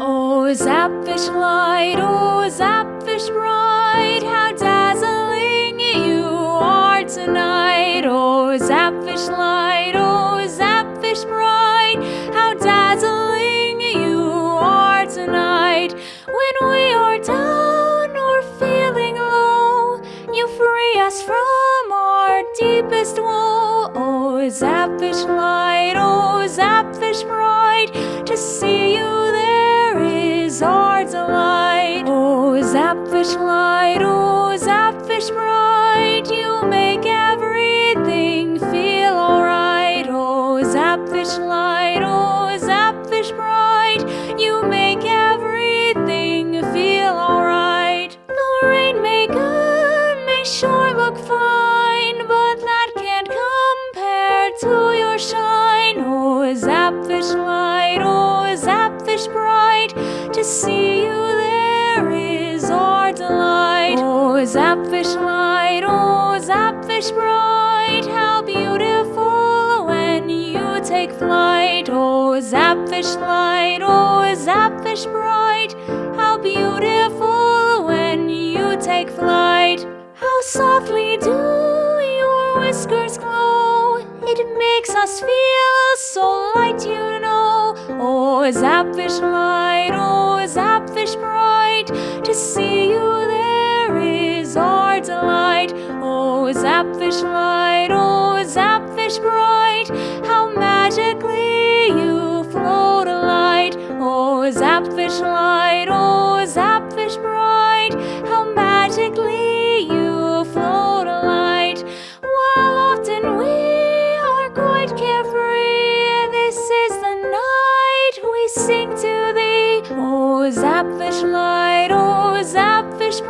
Oh, Zapfish light, oh, Zapfish bright, how dazzling you are tonight. Oh, Zapfish light, oh, Zapfish bright, how dazzling you are tonight. When we are down or feeling low, you free us from our deepest woe. Oh, Zapfish light, oh, Zapfish bright, to see Zapfish light, oh, Zapfish bright, you make everything feel alright. Oh, Zapfish light, oh, Zapfish bright, you make everything feel alright. The rainmaker may sure look fine, but that can't compare to your shine. Oh, Zapfish light, oh, Zapfish bright, to see you Zapfish light, oh, Zapfish bright, how beautiful when you take flight. Oh, Zapfish light, oh, Zapfish bright, how beautiful when you take flight. How softly do your whiskers glow, it makes us feel so light, you know. Oh, Zapfish light, oh, Zapfish bright, to see delight. Oh, Zapfish light, oh, Zapfish bright, how magically you float a light. Oh, Zapfish light, oh, Zapfish bright, how magically you float a light. While often we are quite carefree, this is the night we sing to thee. Oh, Zapfish light, oh, Zapfish